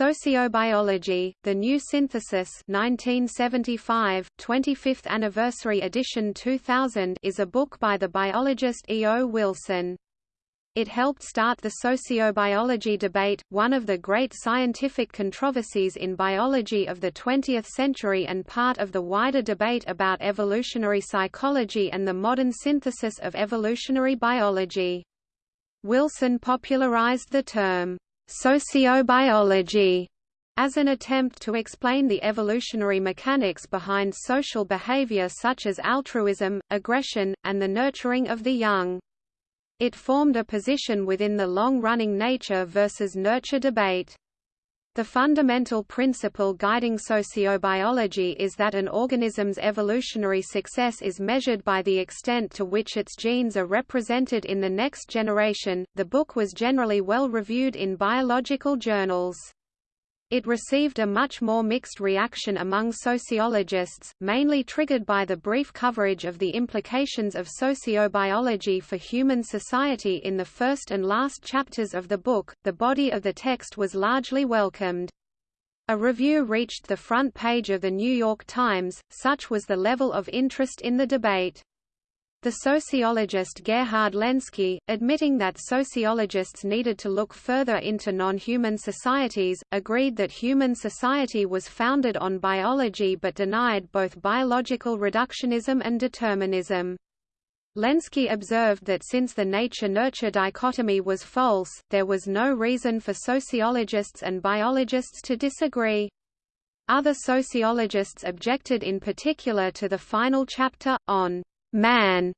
Sociobiology, The New Synthesis 1975, 25th Anniversary Edition 2000 is a book by the biologist E. O. Wilson. It helped start the sociobiology debate, one of the great scientific controversies in biology of the 20th century and part of the wider debate about evolutionary psychology and the modern synthesis of evolutionary biology. Wilson popularized the term, sociobiology, as an attempt to explain the evolutionary mechanics behind social behavior such as altruism, aggression, and the nurturing of the young. It formed a position within the long-running nature versus nurture debate. The fundamental principle guiding sociobiology is that an organism's evolutionary success is measured by the extent to which its genes are represented in the next generation. The book was generally well reviewed in biological journals. It received a much more mixed reaction among sociologists, mainly triggered by the brief coverage of the implications of sociobiology for human society in the first and last chapters of the book. The body of the text was largely welcomed. A review reached the front page of the New York Times, such was the level of interest in the debate. The sociologist Gerhard Lenski, admitting that sociologists needed to look further into non-human societies, agreed that human society was founded on biology but denied both biological reductionism and determinism. Lenski observed that since the nature-nurture dichotomy was false, there was no reason for sociologists and biologists to disagree. Other sociologists objected in particular to the final chapter, on man.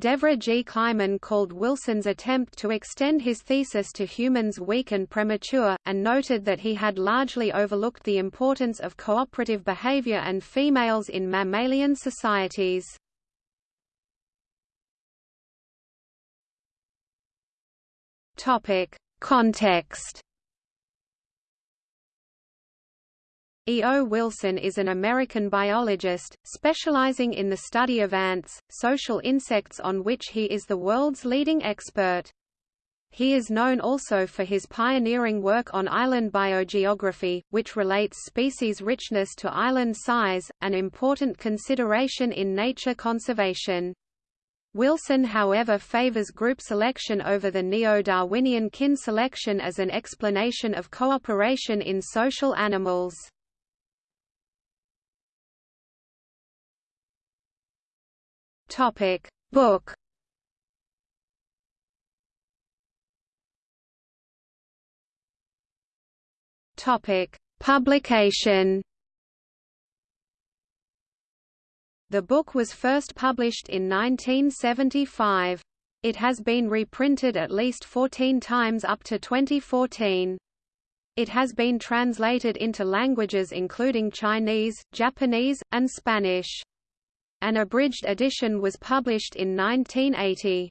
Devra G. Kleiman called Wilson's attempt to extend his thesis to humans weak and premature, and noted that he had largely overlooked the importance of cooperative behavior and females in mammalian societies. Context E. O. Wilson is an American biologist, specializing in the study of ants, social insects on which he is the world's leading expert. He is known also for his pioneering work on island biogeography, which relates species richness to island size, an important consideration in nature conservation. Wilson however favors group selection over the neo-Darwinian kin selection as an explanation of cooperation in social animals. Topic Book Topic Publication The book was first published in 1975. It has been reprinted at least 14 times up to 2014. It has been translated into languages including Chinese, Japanese, and Spanish. An abridged edition was published in 1980.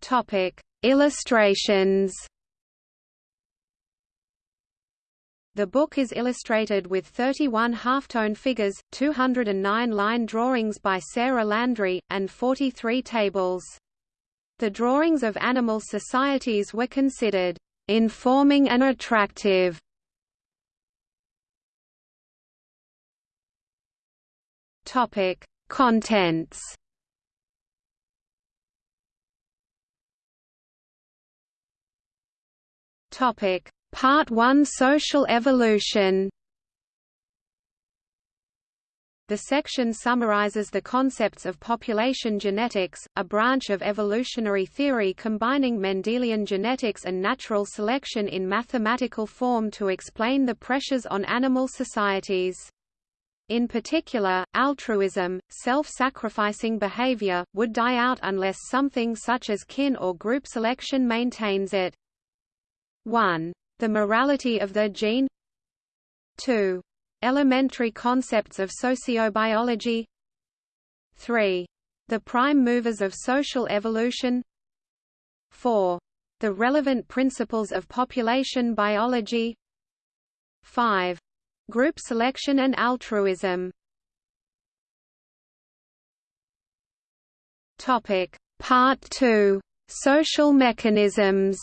Topic: Illustrations. The book is illustrated with 31 halftone figures, 209 line drawings by Sarah Landry, and 43 tables. The drawings of animal societies were considered informing and attractive Topic: Contents. Topic: Part 1 Social evolution. The section summarizes the concepts of population genetics, a branch of evolutionary theory combining Mendelian genetics and natural selection in mathematical form to explain the pressures on animal societies. In particular, altruism, self-sacrificing behavior, would die out unless something such as kin or group selection maintains it. 1. The morality of the gene 2. Elementary concepts of sociobiology 3. The prime movers of social evolution 4. The relevant principles of population biology 5. Group selection and altruism. Topic. Part 2 Social mechanisms.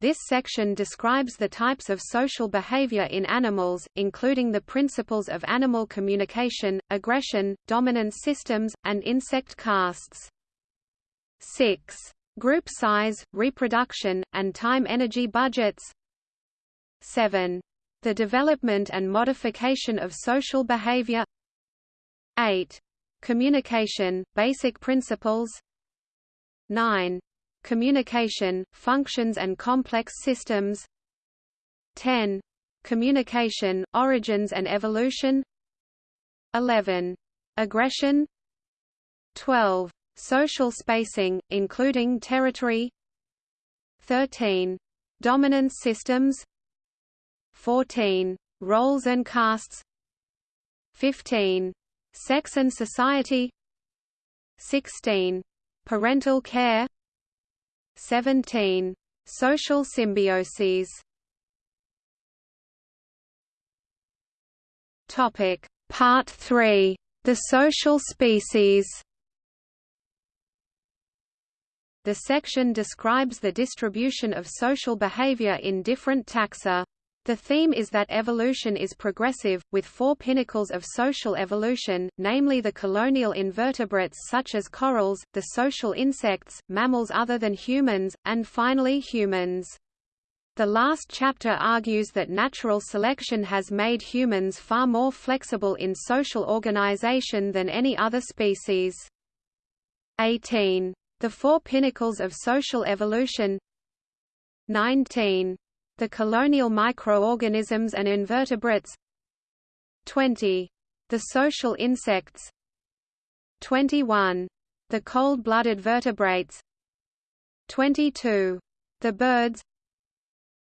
This section describes the types of social behavior in animals, including the principles of animal communication, aggression, dominance systems, and insect castes. 6. Group size, reproduction, and time-energy budgets 7. The development and modification of social behavior 8. Communication, basic principles 9 communication, functions and complex systems 10. Communication, origins and evolution 11. Aggression 12. Social spacing, including territory 13. Dominance systems 14. Roles and castes 15. Sex and society 16. Parental care 17. Social symbioses Topic Part 3 The social species The section describes the distribution of social behavior in different taxa. The theme is that evolution is progressive, with four pinnacles of social evolution, namely the colonial invertebrates such as corals, the social insects, mammals other than humans, and finally humans. The last chapter argues that natural selection has made humans far more flexible in social organization than any other species. 18. The Four Pinnacles of Social Evolution 19 the colonial microorganisms and invertebrates 20. The social insects 21. The cold-blooded vertebrates 22. The birds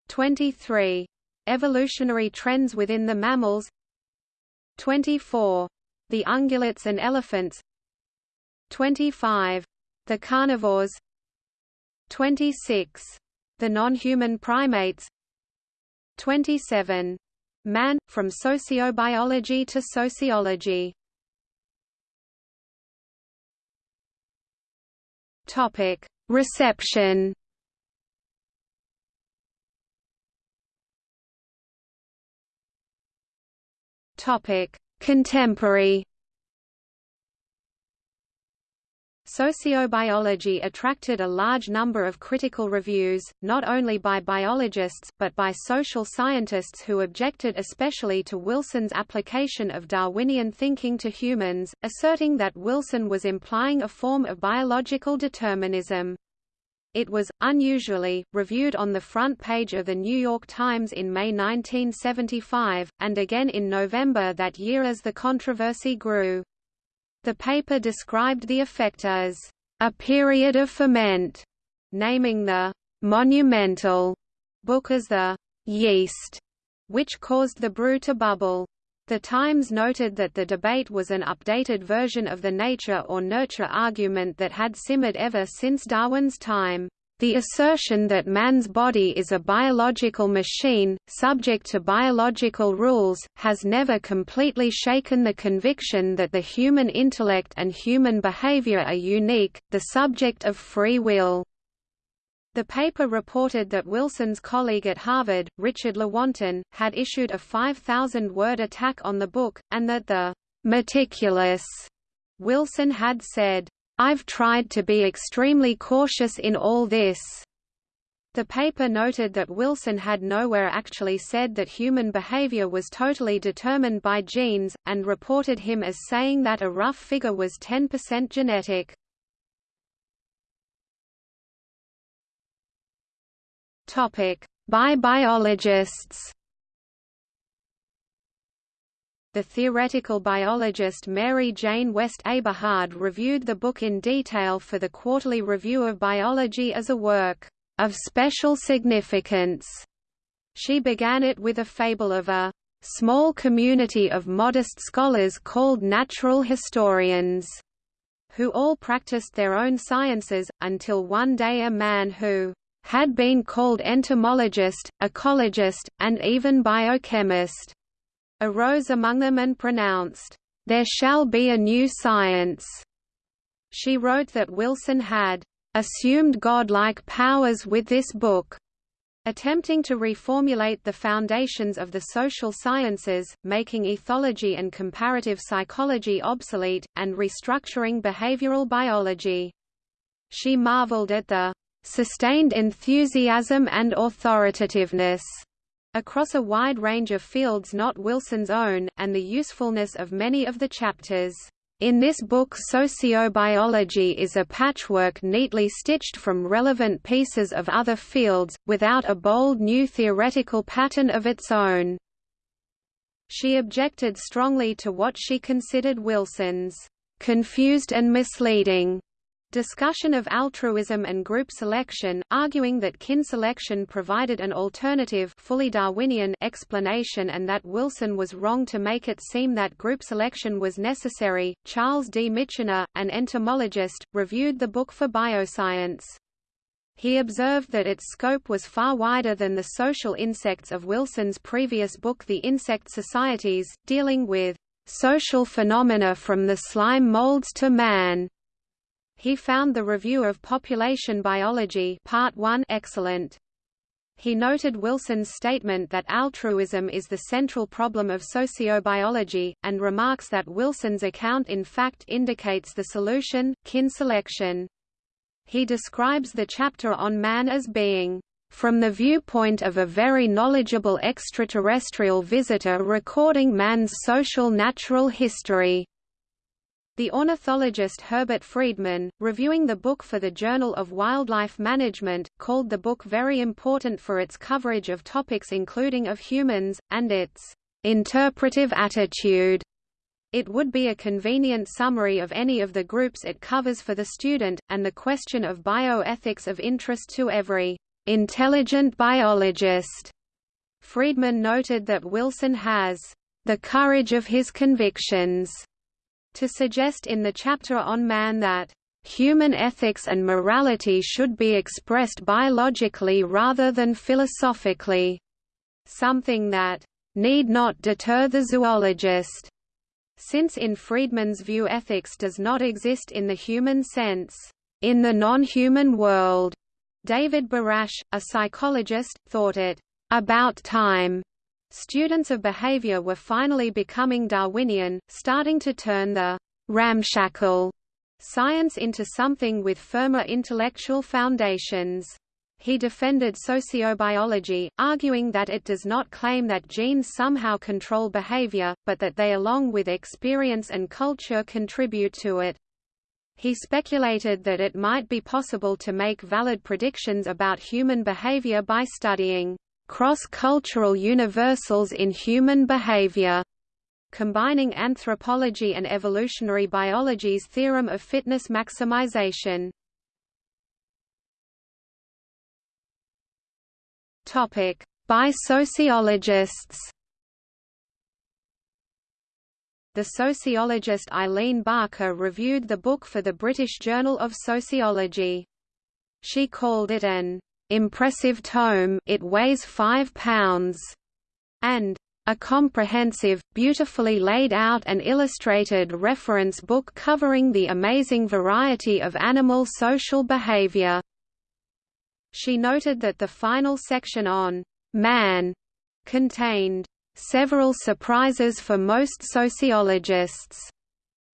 23. Evolutionary trends within the mammals 24. The ungulates and elephants 25. The carnivores 26. The non-human primates 27. Man, from sociobiology to sociology Topic. Reception Topic. Contemporary Sociobiology attracted a large number of critical reviews, not only by biologists, but by social scientists who objected especially to Wilson's application of Darwinian thinking to humans, asserting that Wilson was implying a form of biological determinism. It was, unusually, reviewed on the front page of The New York Times in May 1975, and again in November that year as the controversy grew. The paper described the effect as a period of ferment, naming the monumental book as the yeast, which caused the brew to bubble. The Times noted that the debate was an updated version of the nature or nurture argument that had simmered ever since Darwin's time. The assertion that man's body is a biological machine, subject to biological rules, has never completely shaken the conviction that the human intellect and human behavior are unique, the subject of free will. The paper reported that Wilson's colleague at Harvard, Richard Lewontin, had issued a 5,000-word attack on the book, and that the meticulous Wilson had said, I've tried to be extremely cautious in all this. The paper noted that Wilson had nowhere actually said that human behavior was totally determined by genes, and reported him as saying that a rough figure was 10% genetic. By biologists the theoretical biologist Mary Jane West Eberhard reviewed the book in detail for the Quarterly Review of Biology as a work of special significance. She began it with a fable of a small community of modest scholars called natural historians, who all practiced their own sciences, until one day a man who had been called entomologist, ecologist, and even biochemist arose among them and pronounced, "There shall be a new science." She wrote that Wilson had assumed godlike powers with this book, attempting to reformulate the foundations of the social sciences, making ethology and comparative psychology obsolete, and restructuring behavioral biology. She marveled at the sustained enthusiasm and authoritativeness across a wide range of fields not Wilson's own, and the usefulness of many of the chapters. In this book sociobiology is a patchwork neatly stitched from relevant pieces of other fields, without a bold new theoretical pattern of its own. She objected strongly to what she considered Wilson's confused and misleading discussion of altruism and group selection, arguing that kin selection provided an alternative fully Darwinian explanation and that Wilson was wrong to make it seem that group selection was necessary. Charles D. Michener, an entomologist, reviewed the book for Bioscience. He observed that its scope was far wider than the social insects of Wilson's previous book The Insect Societies, dealing with social phenomena from the slime molds to man. He found the review of Population Biology Part 1 excellent. He noted Wilson's statement that altruism is the central problem of sociobiology, and remarks that Wilson's account in fact indicates the solution, kin selection. He describes the chapter on man as being from the viewpoint of a very knowledgeable extraterrestrial visitor recording man's social natural history. The ornithologist Herbert Friedmann, reviewing the book for the Journal of Wildlife Management, called the book very important for its coverage of topics including of humans, and its interpretive attitude. It would be a convenient summary of any of the groups it covers for the student, and the question of bioethics of interest to every intelligent biologist. Friedmann noted that Wilson has the courage of his convictions to suggest in the chapter on man that human ethics and morality should be expressed biologically rather than philosophically, something that need not deter the zoologist, since in Friedmann's view ethics does not exist in the human sense, in the non-human world. David Barash, a psychologist, thought it about time Students of behavior were finally becoming Darwinian, starting to turn the ramshackle science into something with firmer intellectual foundations. He defended sociobiology, arguing that it does not claim that genes somehow control behavior, but that they along with experience and culture contribute to it. He speculated that it might be possible to make valid predictions about human behavior by studying cross-cultural universals in human behavior, combining anthropology and evolutionary biology's theorem of fitness maximization. Topic: By sociologists. The sociologist Eileen Barker reviewed the book for the British Journal of Sociology. She called it an impressive tome it weighs five pounds, and a comprehensive, beautifully laid out and illustrated reference book covering the amazing variety of animal social behavior. She noted that the final section on man contained several surprises for most sociologists,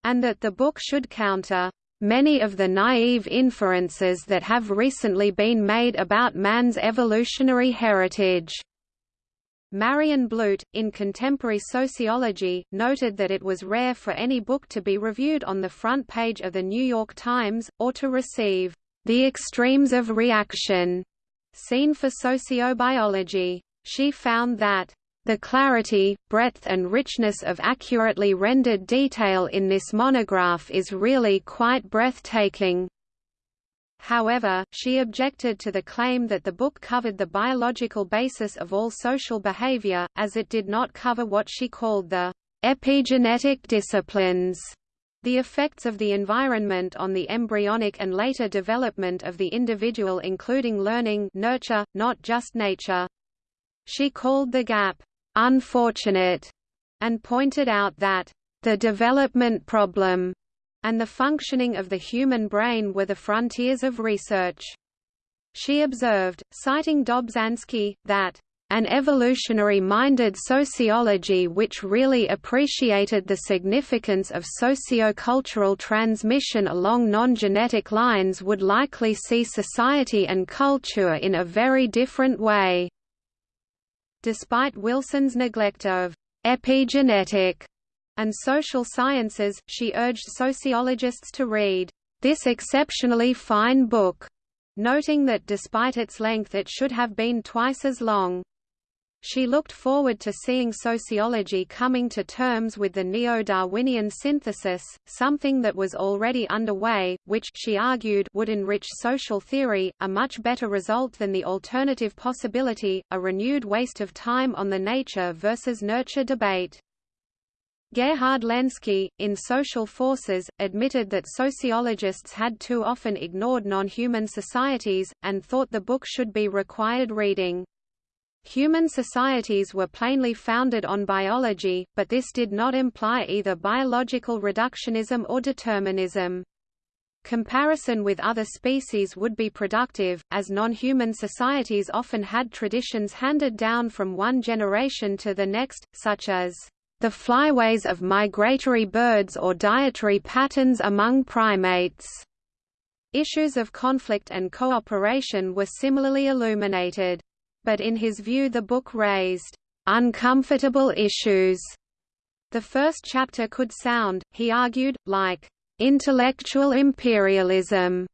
and that the book should counter many of the naive inferences that have recently been made about man's evolutionary heritage. Marion Blute, in Contemporary Sociology, noted that it was rare for any book to be reviewed on the front page of The New York Times, or to receive the extremes of reaction seen for sociobiology. She found that the clarity, breadth and richness of accurately rendered detail in this monograph is really quite breathtaking. However, she objected to the claim that the book covered the biological basis of all social behavior, as it did not cover what she called the epigenetic disciplines, the effects of the environment on the embryonic and later development of the individual including learning nurture, not just nature. She called the gap, unfortunate, and pointed out that the development problem and the functioning of the human brain were the frontiers of research. She observed, citing Dobzhansky, that an evolutionary-minded sociology which really appreciated the significance of socio-cultural transmission along non-genetic lines would likely see society and culture in a very different way. Despite Wilson's neglect of epigenetic and social sciences, she urged sociologists to read this exceptionally fine book, noting that despite its length it should have been twice as long. She looked forward to seeing sociology coming to terms with the neo-Darwinian synthesis, something that was already underway, which she argued would enrich social theory, a much better result than the alternative possibility, a renewed waste of time on the nature versus nurture debate. Gerhard Lenski, in Social Forces, admitted that sociologists had too often ignored non-human societies, and thought the book should be required reading. Human societies were plainly founded on biology, but this did not imply either biological reductionism or determinism. Comparison with other species would be productive, as non-human societies often had traditions handed down from one generation to the next, such as the flyways of migratory birds or dietary patterns among primates. Issues of conflict and cooperation were similarly illuminated. But in his view the book raised uncomfortable issues. The first chapter could sound, he argued, like intellectual imperialism,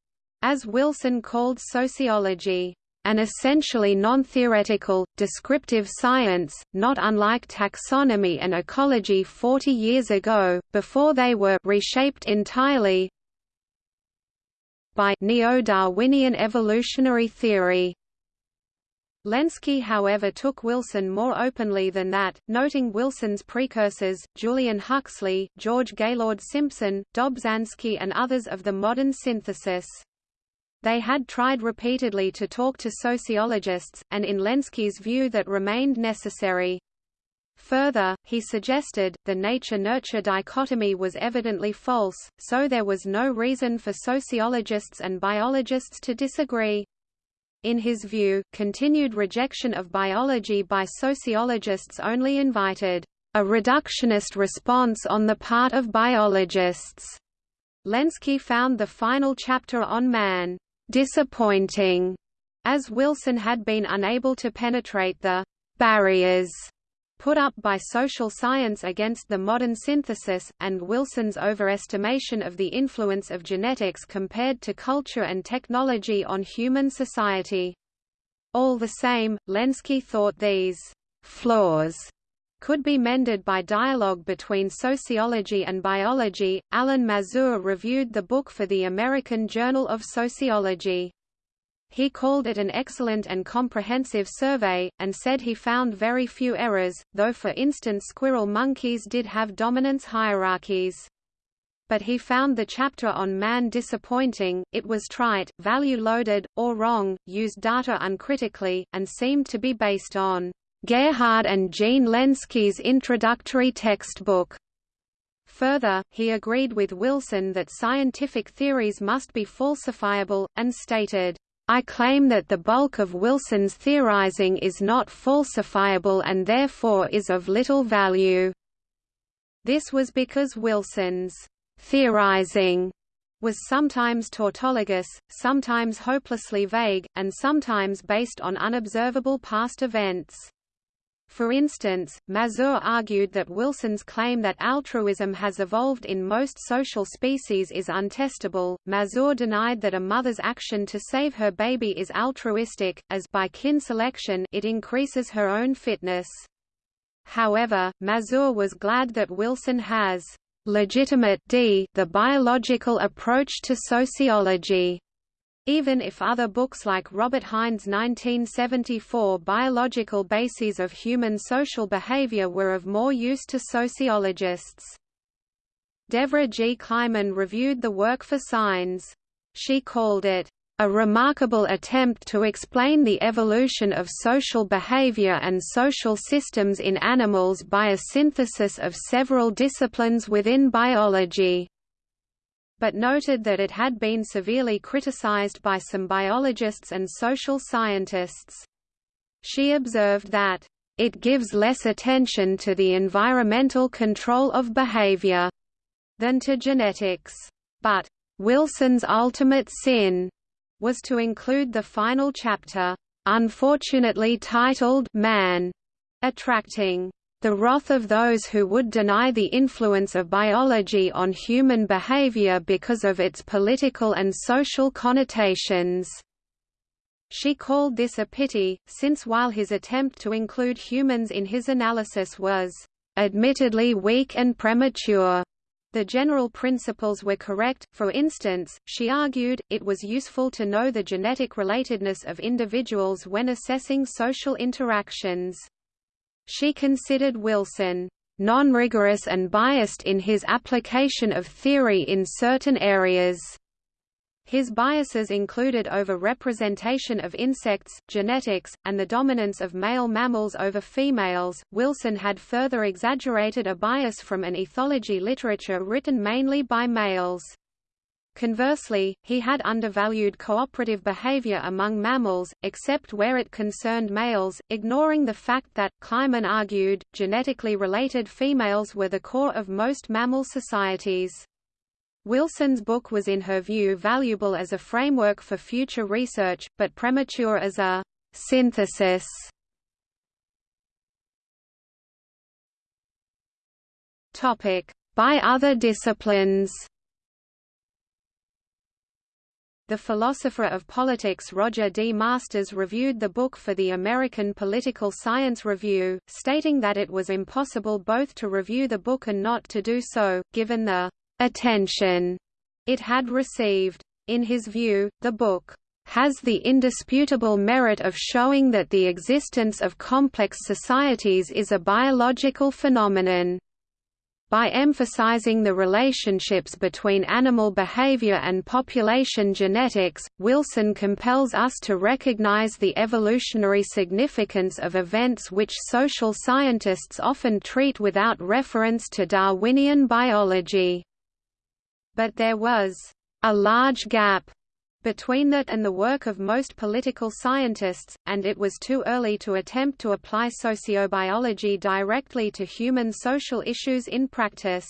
as Wilson called sociology an essentially non-theoretical, descriptive science, not unlike taxonomy and ecology 40 years ago, before they were reshaped entirely by neo-Darwinian evolutionary theory. Lenski however took Wilson more openly than that, noting Wilson's precursors, Julian Huxley, George Gaylord Simpson, Dobzhansky and others of the modern synthesis. They had tried repeatedly to talk to sociologists, and in Lenski's view that remained necessary. Further, he suggested, the nature-nurture dichotomy was evidently false, so there was no reason for sociologists and biologists to disagree. In his view, continued rejection of biology by sociologists only invited a reductionist response on the part of biologists. Lenski found the final chapter on man disappointing, as Wilson had been unable to penetrate the barriers put up by social science against the modern synthesis, and Wilson's overestimation of the influence of genetics compared to culture and technology on human society. All the same, Lenski thought these flaws could be mended by dialogue between sociology and biology. Alan Mazur reviewed the book for the American Journal of Sociology. He called it an excellent and comprehensive survey, and said he found very few errors, though for instance squirrel monkeys did have dominance hierarchies. But he found the chapter on man disappointing, it was trite, value-loaded, or wrong, used data uncritically, and seemed to be based on Gerhard and Jean Lenski's introductory textbook. Further, he agreed with Wilson that scientific theories must be falsifiable, and stated, I claim that the bulk of Wilson's theorizing is not falsifiable and therefore is of little value. This was because Wilson's theorizing was sometimes tautologous, sometimes hopelessly vague, and sometimes based on unobservable past events. For instance, Mazur argued that Wilson's claim that altruism has evolved in most social species is untestable. Mazur denied that a mother's action to save her baby is altruistic, as by kin selection it increases her own fitness. However, Mazur was glad that Wilson has legitimate d the biological approach to sociology even if other books like Robert Hinde's 1974 Biological Bases of Human Social Behavior were of more use to sociologists. Devra G. Kleiman reviewed the work for Signs. She called it, "...a remarkable attempt to explain the evolution of social behavior and social systems in animals by a synthesis of several disciplines within biology." But noted that it had been severely criticized by some biologists and social scientists. She observed that, "...it gives less attention to the environmental control of behavior," than to genetics. But, "...Wilson's ultimate sin," was to include the final chapter, unfortunately titled Man, attracting the wrath of those who would deny the influence of biology on human behavior because of its political and social connotations. She called this a pity, since while his attempt to include humans in his analysis was admittedly weak and premature. The general principles were correct, for instance, she argued, it was useful to know the genetic relatedness of individuals when assessing social interactions. She considered Wilson non-rigorous and biased in his application of theory in certain areas. His biases included over-representation of insects, genetics, and the dominance of male mammals over females. Wilson had further exaggerated a bias from an ethology literature written mainly by males. Conversely, he had undervalued cooperative behavior among mammals, except where it concerned males, ignoring the fact that, Kleiman argued, genetically related females were the core of most mammal societies. Wilson's book was in her view valuable as a framework for future research, but premature as a synthesis. By other disciplines the philosopher of politics Roger D. Masters reviewed the book for the American Political Science Review, stating that it was impossible both to review the book and not to do so, given the attention it had received. In his view, the book has the indisputable merit of showing that the existence of complex societies is a biological phenomenon. By emphasizing the relationships between animal behavior and population genetics, Wilson compels us to recognize the evolutionary significance of events which social scientists often treat without reference to Darwinian biology. But there was a large gap between that and the work of most political scientists, and it was too early to attempt to apply sociobiology directly to human social issues in practice.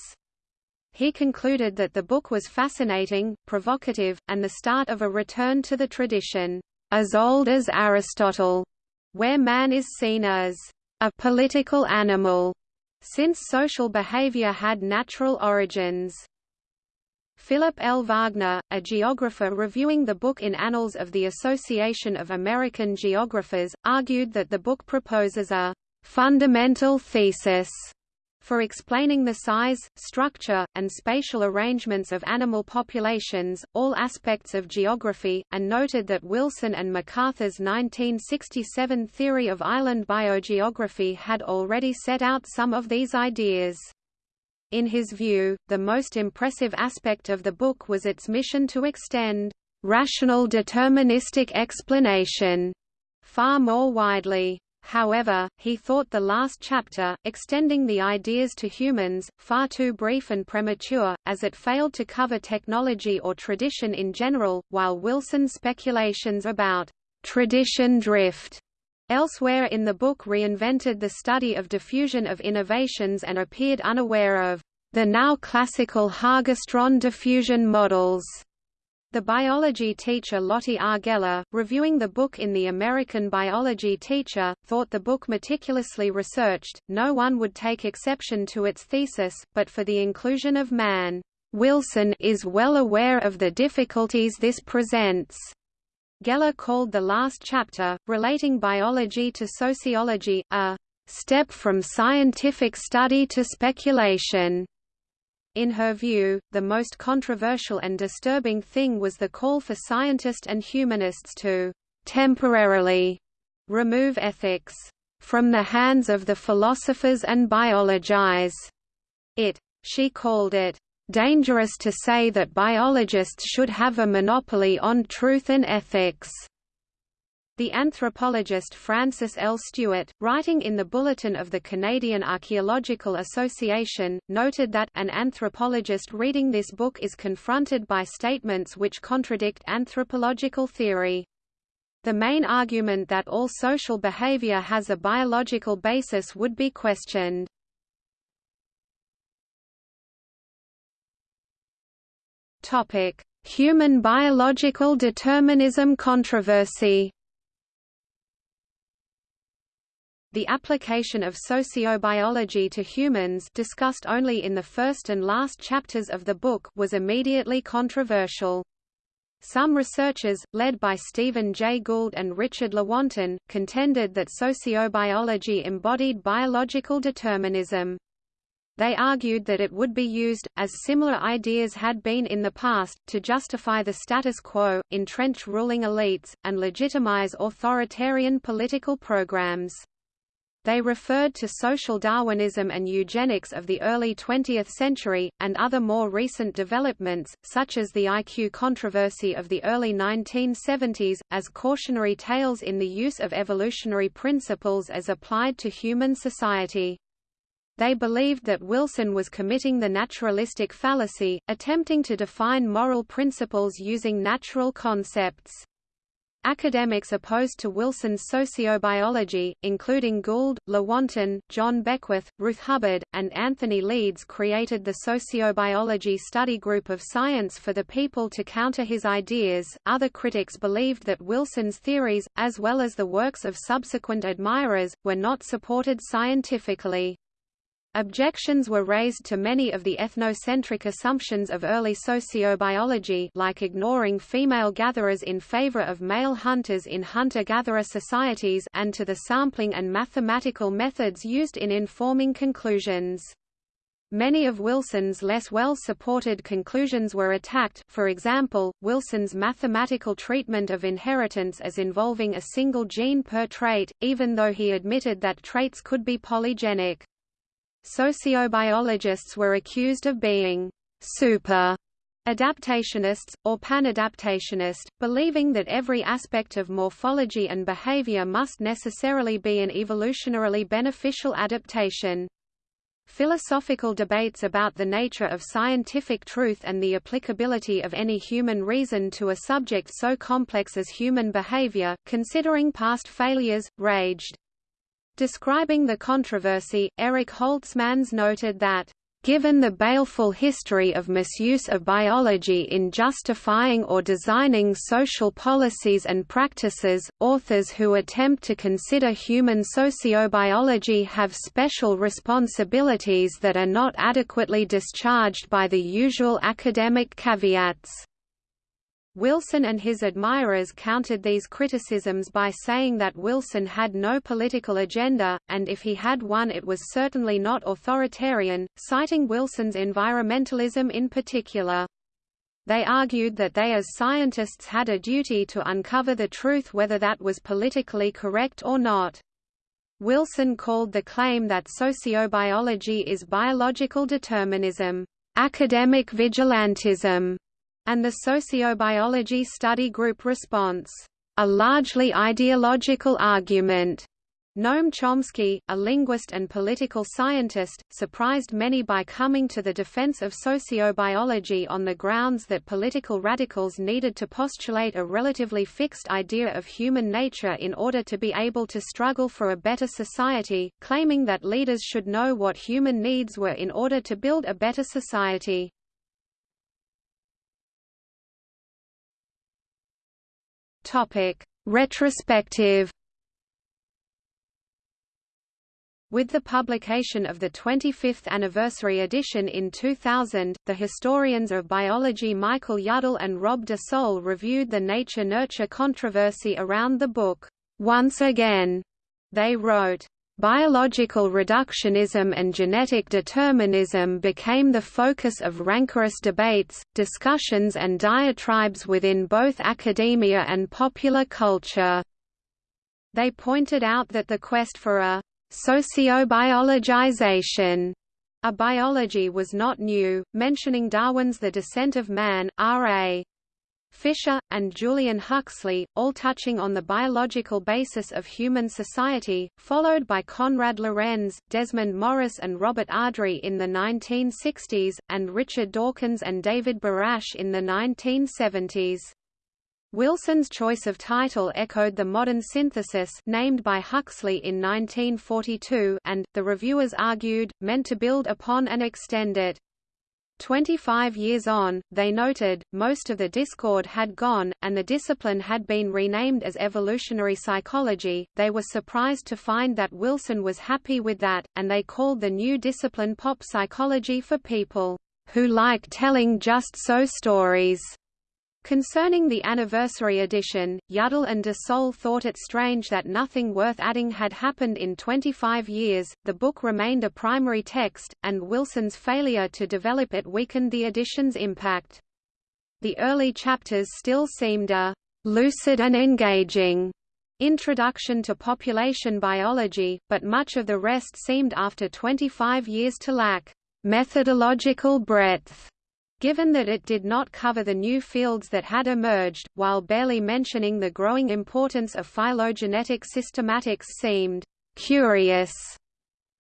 He concluded that the book was fascinating, provocative, and the start of a return to the tradition, as old as Aristotle, where man is seen as a political animal, since social behavior had natural origins. Philip L. Wagner, a geographer reviewing the book in Annals of the Association of American Geographers, argued that the book proposes a fundamental thesis for explaining the size, structure, and spatial arrangements of animal populations, all aspects of geography, and noted that Wilson and MacArthur's 1967 theory of island biogeography had already set out some of these ideas. In his view, the most impressive aspect of the book was its mission to extend rational deterministic explanation far more widely. However, he thought the last chapter, extending the ideas to humans, far too brief and premature, as it failed to cover technology or tradition in general, while Wilson's speculations about tradition drift Elsewhere in the book reinvented the study of diffusion of innovations and appeared unaware of the now classical Hägerstrand diffusion models. The biology teacher Lotte R. Geller, reviewing the book in The American Biology Teacher, thought the book meticulously researched, no one would take exception to its thesis, but for the inclusion of man. Wilson is well aware of the difficulties this presents. Geller called the last chapter, relating biology to sociology, a step from scientific study to speculation. In her view, the most controversial and disturbing thing was the call for scientists and humanists to temporarily remove ethics from the hands of the philosophers and biologize it. She called it dangerous to say that biologists should have a monopoly on truth and ethics. The anthropologist Francis L. Stewart, writing in the Bulletin of the Canadian Archaeological Association, noted that an anthropologist reading this book is confronted by statements which contradict anthropological theory. The main argument that all social behavior has a biological basis would be questioned. Topic: Human biological determinism controversy. The application of sociobiology to humans discussed only in the first and last chapters of the book was immediately controversial. Some researchers, led by Stephen Jay Gould and Richard Lewontin, contended that sociobiology embodied biological determinism. They argued that it would be used, as similar ideas had been in the past, to justify the status quo, entrench ruling elites, and legitimize authoritarian political programs. They referred to social Darwinism and eugenics of the early 20th century, and other more recent developments, such as the IQ controversy of the early 1970s, as cautionary tales in the use of evolutionary principles as applied to human society. They believed that Wilson was committing the naturalistic fallacy, attempting to define moral principles using natural concepts. Academics opposed to Wilson's sociobiology, including Gould, Lewontin, John Beckwith, Ruth Hubbard, and Anthony Leeds created the Sociobiology Study Group of Science for the People to counter his ideas. Other critics believed that Wilson's theories, as well as the works of subsequent admirers, were not supported scientifically. Objections were raised to many of the ethnocentric assumptions of early sociobiology like ignoring female gatherers in favor of male hunters in hunter-gatherer societies and to the sampling and mathematical methods used in informing conclusions. Many of Wilson's less well-supported conclusions were attacked for example, Wilson's mathematical treatment of inheritance as involving a single gene per trait, even though he admitted that traits could be polygenic. Sociobiologists were accused of being super adaptationists, or panadaptationist, believing that every aspect of morphology and behavior must necessarily be an evolutionarily beneficial adaptation. Philosophical debates about the nature of scientific truth and the applicability of any human reason to a subject so complex as human behavior, considering past failures, raged. Describing the controversy, Eric Holtzmans noted that Given the baleful history of misuse of biology in justifying or designing social policies and practices, authors who attempt to consider human sociobiology have special responsibilities that are not adequately discharged by the usual academic caveats. Wilson and his admirers countered these criticisms by saying that Wilson had no political agenda, and if he had one it was certainly not authoritarian, citing Wilson's environmentalism in particular. They argued that they as scientists had a duty to uncover the truth whether that was politically correct or not. Wilson called the claim that sociobiology is biological determinism, academic vigilantism, and the Sociobiology Study Group response, a largely ideological argument. Noam Chomsky, a linguist and political scientist, surprised many by coming to the defense of sociobiology on the grounds that political radicals needed to postulate a relatively fixed idea of human nature in order to be able to struggle for a better society, claiming that leaders should know what human needs were in order to build a better society. Topic: Retrospective. With the publication of the 25th anniversary edition in 2000, the historians of biology Michael Yudell and Rob DeSalle reviewed the nature-nurture controversy around the book. Once again, they wrote, Biological reductionism and genetic determinism became the focus of rancorous debates, discussions and diatribes within both academia and popular culture. They pointed out that the quest for a sociobiologization a biology was not new, mentioning Darwin's The Descent of Man, R.A. Fisher, and Julian Huxley, all touching on the biological basis of human society, followed by Konrad Lorenz, Desmond Morris and Robert Ardrey in the 1960s, and Richard Dawkins and David Barash in the 1970s. Wilson's choice of title echoed the modern synthesis named by Huxley in 1942 and, the reviewers argued, meant to build upon and extend it. Twenty-five years on, they noted, most of the discord had gone, and the discipline had been renamed as evolutionary psychology. They were surprised to find that Wilson was happy with that, and they called the new discipline pop psychology for people who like telling just so stories. Concerning the anniversary edition, Yudell and DeSalle thought it strange that nothing worth adding had happened in 25 years, the book remained a primary text, and Wilson's failure to develop it weakened the edition's impact. The early chapters still seemed a lucid and engaging introduction to population biology, but much of the rest seemed after 25 years to lack methodological breadth given that it did not cover the new fields that had emerged, while barely mentioning the growing importance of phylogenetic systematics seemed curious.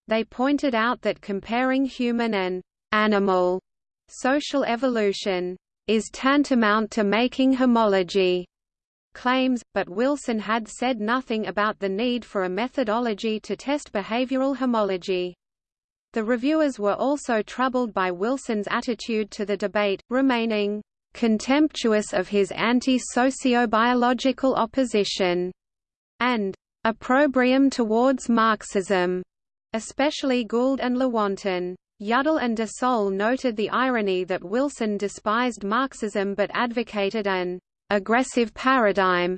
They pointed out that comparing human and animal social evolution is tantamount to making homology claims, but Wilson had said nothing about the need for a methodology to test behavioral homology. The reviewers were also troubled by Wilson's attitude to the debate, remaining contemptuous of his anti-sociobiological opposition, and opprobrium towards Marxism, especially Gould and Lewontin. Yudell and DeSalle noted the irony that Wilson despised Marxism but advocated an aggressive paradigm,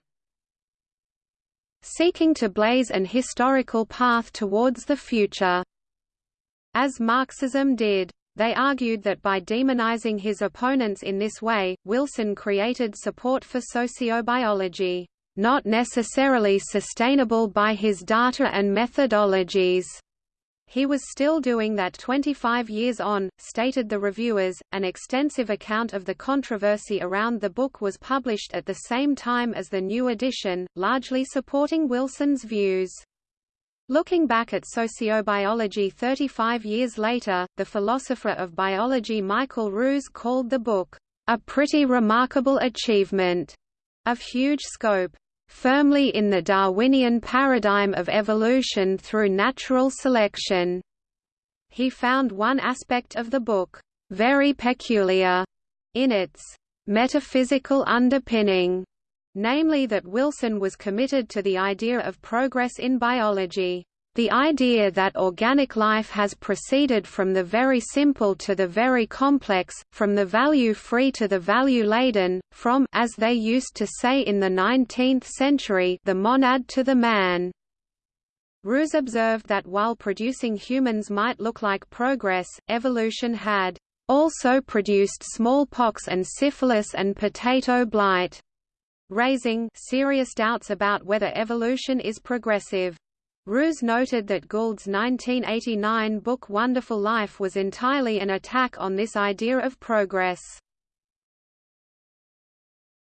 seeking to blaze an historical path towards the future as Marxism did. They argued that by demonizing his opponents in this way, Wilson created support for sociobiology, not necessarily sustainable by his data and methodologies. He was still doing that 25 years on, stated the reviewers. An extensive account of the controversy around the book was published at the same time as the new edition, largely supporting Wilson's views. Looking back at sociobiology 35 years later, the philosopher of biology Michael Ruse called the book, "...a pretty remarkable achievement," of huge scope, "...firmly in the Darwinian paradigm of evolution through natural selection." He found one aspect of the book, "...very peculiar," in its "...metaphysical underpinning." Namely that Wilson was committed to the idea of progress in biology. The idea that organic life has proceeded from the very simple to the very complex, from the value-free to the value-laden, from as they used to say in the 19th century the monad to the man. Ruse observed that while producing humans might look like progress, evolution had also produced smallpox and syphilis and potato blight raising serious doubts about whether evolution is progressive. Ruse noted that Gould's 1989 book Wonderful Life was entirely an attack on this idea of progress.